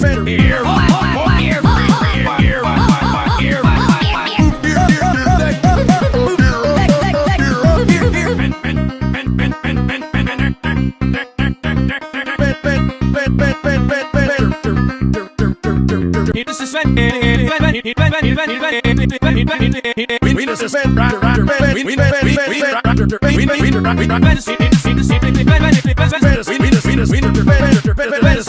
friend here.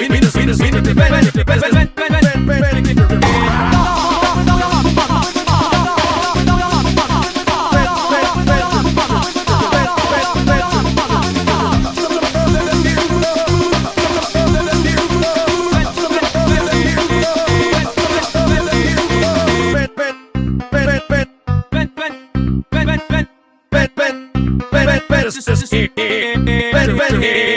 We ver, ver,